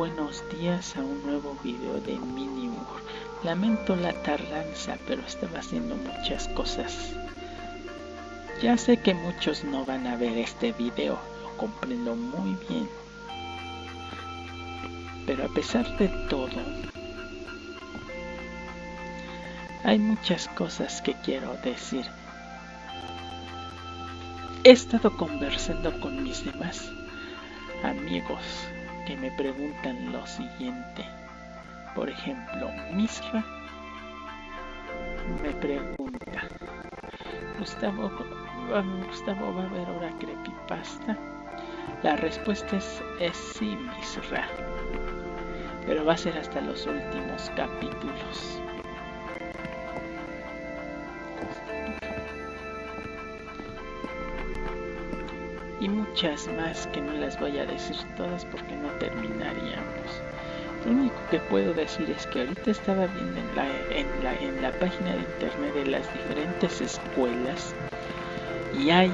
Buenos días a un nuevo video de Minimur. Lamento la tardanza, pero estaba haciendo muchas cosas. Ya sé que muchos no van a ver este video, lo comprendo muy bien. Pero a pesar de todo, hay muchas cosas que quiero decir. He estado conversando con mis demás amigos que me preguntan lo siguiente. Por ejemplo, Misra me pregunta, Gustavo, Gustavo ¿va a haber ahora creepypasta? La respuesta es, es sí, Misra, pero va a ser hasta los últimos capítulos. Y muchas más que no las voy a decir todas porque no terminaríamos. Lo único que puedo decir es que ahorita estaba viendo en la, en la, en la página de internet de las diferentes escuelas y hay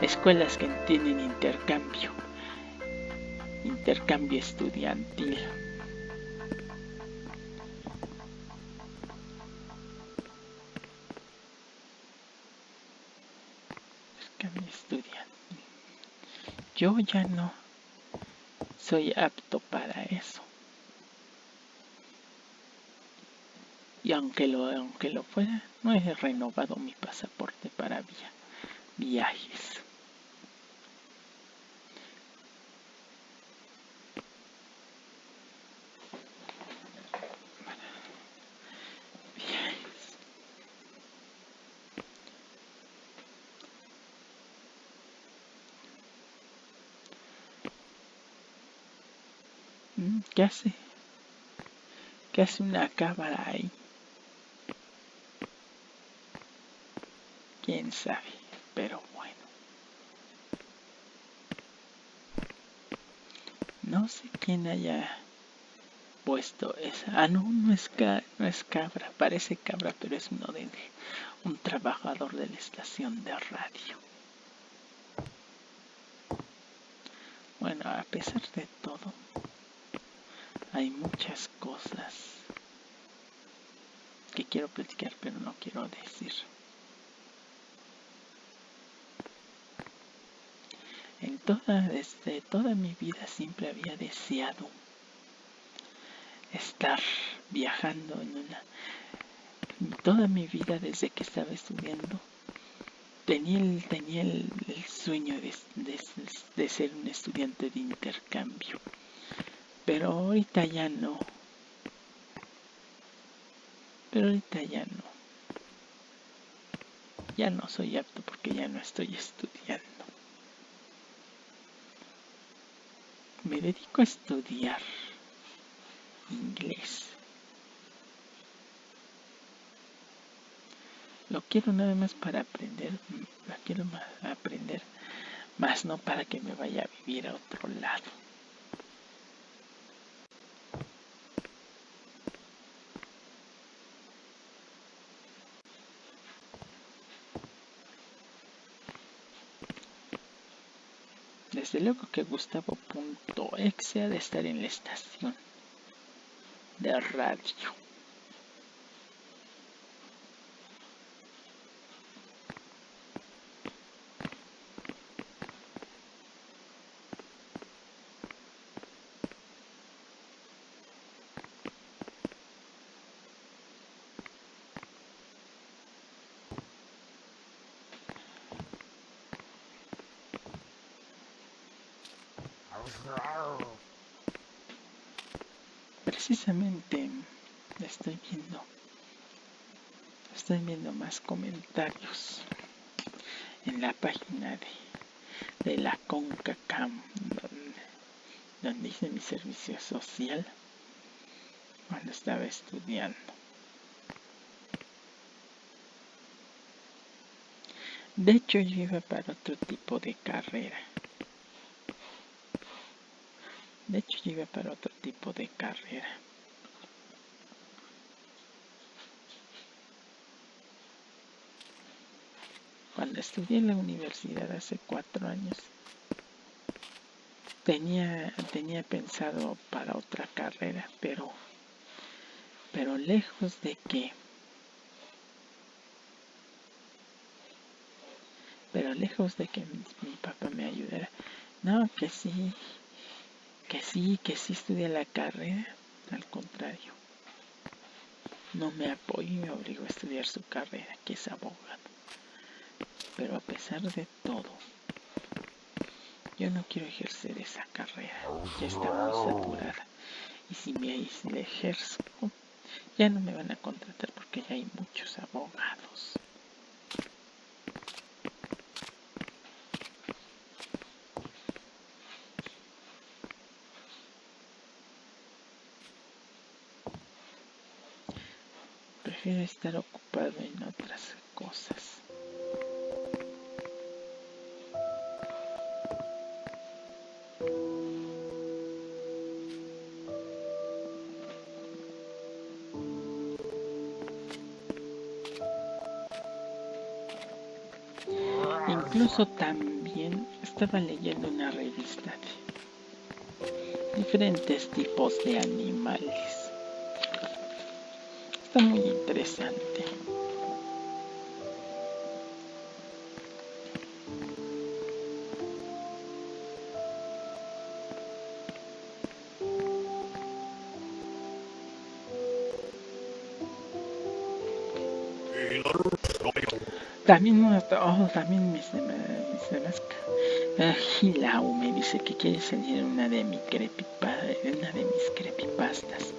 escuelas que tienen intercambio, intercambio estudiantil. Yo ya no soy apto para eso. Y aunque lo, aunque lo fuera, no he renovado mi pasaporte para via viajes. ¿Qué hace? ¿Qué hace una cámara ahí? Quién sabe, pero bueno. No sé quién haya puesto esa. Ah, no, no es, no es cabra, parece cabra, pero es uno de un trabajador de la estación de radio. Bueno, a pesar de todo, cosas que quiero platicar pero no quiero decir. En toda, desde toda mi vida siempre había deseado estar viajando en una... Toda mi vida desde que estaba estudiando tenía el, tenía el, sueño de ser un estudiante de intercambio pero ahorita ya no. Pero ahorita ya no. Ya no soy apto porque ya no estoy estudiando. Me dedico a estudiar inglés. Lo quiero nada más para aprender, lo quiero aprender, más no para que me vaya a vivir a otro lado. Desde luego que Gustavo.exe ha de estar en la estación de radio. Precisamente estoy viendo, estoy viendo más comentarios en la página de, la CONCACAM donde, donde hice mi servicio social cuando estaba estudiando. De hecho, yo iba para otro tipo de carrera. De hecho, llegué para otro tipo de carrera. Cuando estudié en la universidad hace cuatro años, tenía, tenía pensado para otra carrera, pero, pero lejos de que, pero lejos de que mi, papá me ayudara, no, que sí, que sí, que sí estudia la carrera, al contrario, no me apoyó y me obligó a estudiar su carrera, que es abogado. Pero a pesar de todo, yo no quiero ejercer esa carrera, ya está muy saturada. Y si me si la ejerzo, ya no me van a contratar porque ya hay muchos abogados. Prefiero estar ocupado en otras cosas. Incluso también estaba leyendo una revista de diferentes tipos de animales. Está muy interesante. También, oh, también mis, demás. Uh, me dice que quiere salir una de, mi crepipa, una de mis creepypastas.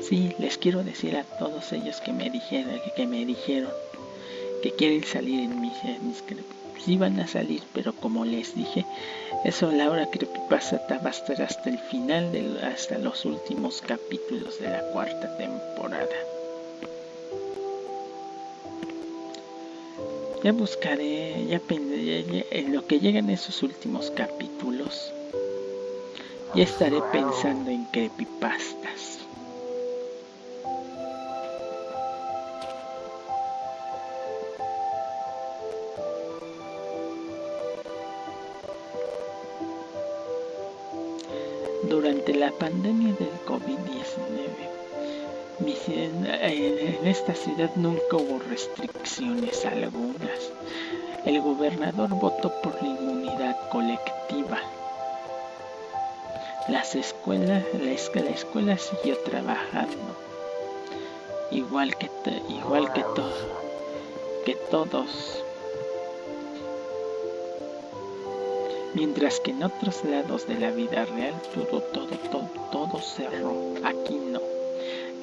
Sí, les quiero decir a todos ellos que me dijeron, que, me dijeron que quieren salir en mis, creepypastas. Sí van a salir, pero como les dije, eso Laura Creepypasta va a estar hasta el final, de, hasta los últimos capítulos de la cuarta temporada. Ya buscaré, ya, en lo que lleguen esos últimos capítulos. Ya estaré pensando en creepypastas. Durante la pandemia del COVID-19, en esta ciudad nunca hubo restricciones algunas. El gobernador votó por la inmunidad colectiva. Las escuelas, la, escuela siguió trabajando, igual que, igual que, que todos. Mientras que en otros lados de la vida real todo, todo, todo, todo cerró. Aquí no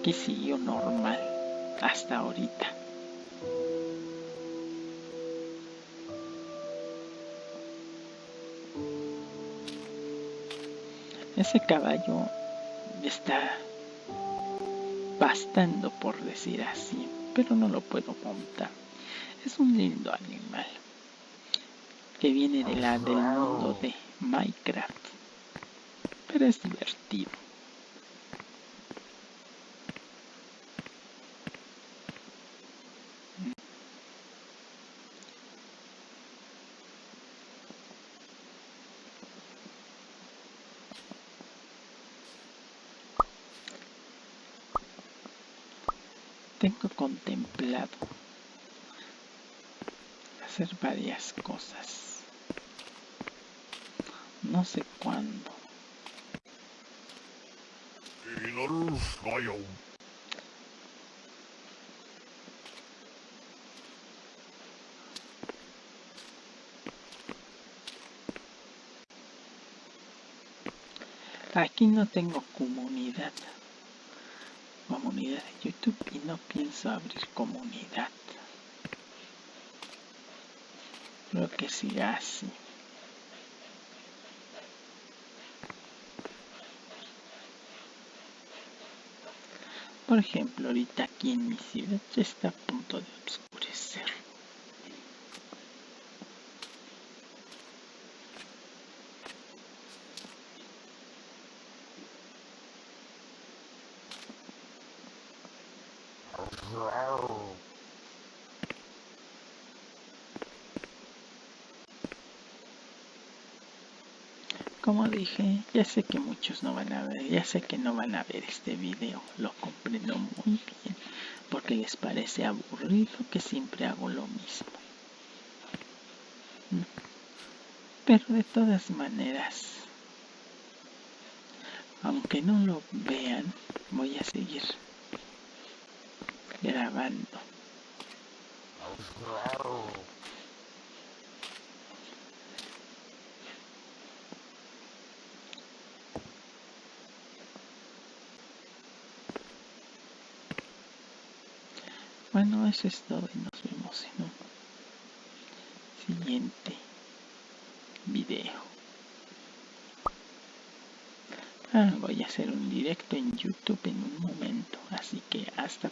que siguió normal hasta ahorita. Ese caballo está pastando por decir así, pero no lo puedo montar. Es un lindo animal que viene de la, del mundo de Minecraft, pero es divertido. tengo contemplado hacer varias cosas. No sé cuándo. Aquí no tengo comunidad comunidad de YouTube y no pienso abrir comunidad. Creo que siga así. Por ejemplo, ahorita aquí en mi ciudad ya está a punto de oscurecer. Como dije, ya sé que muchos no van a ver, ya sé que no van a ver este video, lo comprendo muy bien, porque les parece aburrido que siempre hago lo mismo. Mm. Pero de todas maneras, aunque no lo vean, voy a seguir grabando. Bueno, eso es todo y nos vemos en un siguiente video. Ah, voy a hacer un directo en YouTube en un momento, así que hasta